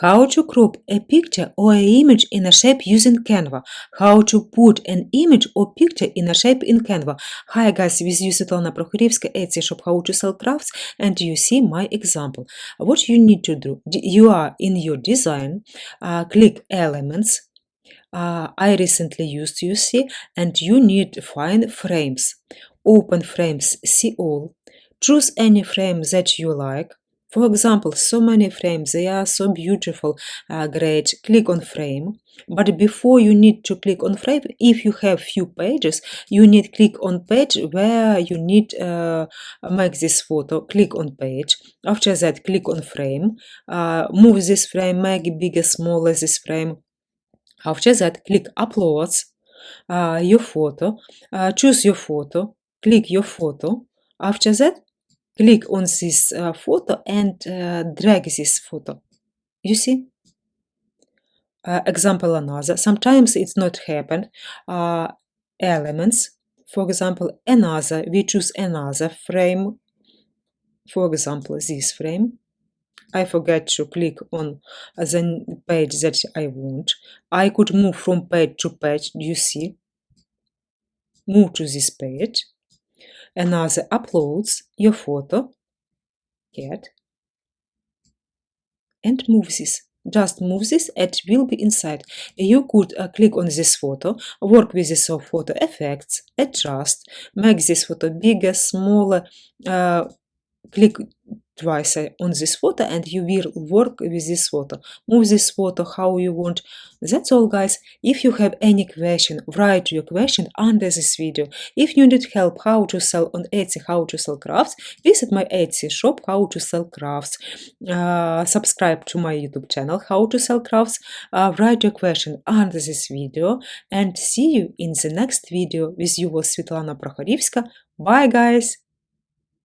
How to crop a picture or a image in a shape using Canva. How to put an image or picture in a shape in Canva. Hi guys, with you Svetlana Prokhorivska, Etsy shop How to Sell Crafts and you see my example. What you need to do, you are in your design, uh, click elements, uh, I recently used you see and you need to find frames. Open frames, see all. Choose any frame that you like for example, so many frames, they are so beautiful, uh, great. Click on frame. But before you need to click on frame, if you have few pages, you need click on page where you need uh, make this photo. Click on page. After that, click on frame. Uh, move this frame, make bigger, smaller this frame. After that, click uploads uh, your photo. Uh, choose your photo. Click your photo. After that, click on this uh, photo and uh, drag this photo. You see? Uh, example another. Sometimes it's not happen. Uh, elements, for example, another. We choose another frame. For example, this frame. I forget to click on the page that I want. I could move from page to page. You see? Move to this page another uploads your photo get and move this just move this it will be inside. You could uh, click on this photo work with this photo effects adjust make this photo bigger smaller uh, click twice on this photo and you will work with this photo move this photo how you want. That's all guys. If you have any question write your question under this video. If you need help how to sell on etsy how to sell crafts visit my etsy shop how to sell crafts. Uh, subscribe to my youtube channel how to sell crafts. Uh, write your question under this video and see you in the next video with you was Svetlana Prokhorivska. Bye guys